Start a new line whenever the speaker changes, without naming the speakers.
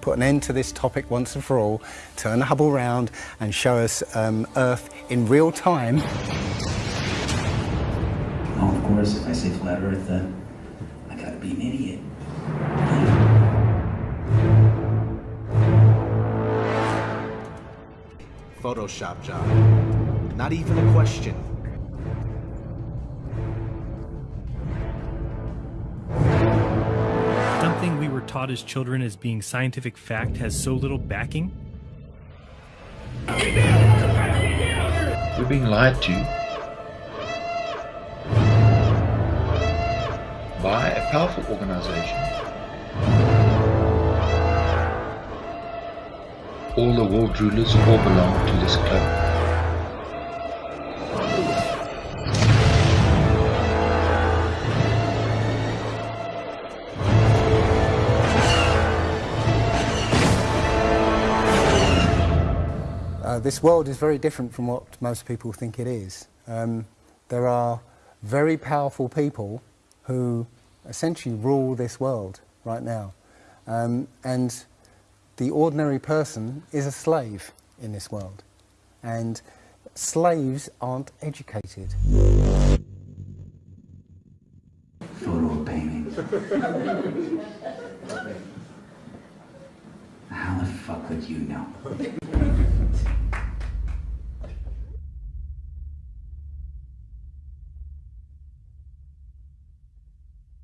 put an end to this topic once and for all, turn the Hubble round and show us um, Earth in real time.
Oh, of course, if I say flat Earth, then I gotta be an idiot.
Photoshop job. Not even a question.
Taught as children as being scientific fact has so little backing?
We're being lied to by a powerful organization. All the world rulers all belong to this club.
Uh, this world is very different from what most people think it is. Um, there are very powerful people who essentially rule this world right now. Um, and the ordinary person is a slave in this world. And slaves aren't educated.
Photo painting. How the fuck would you know?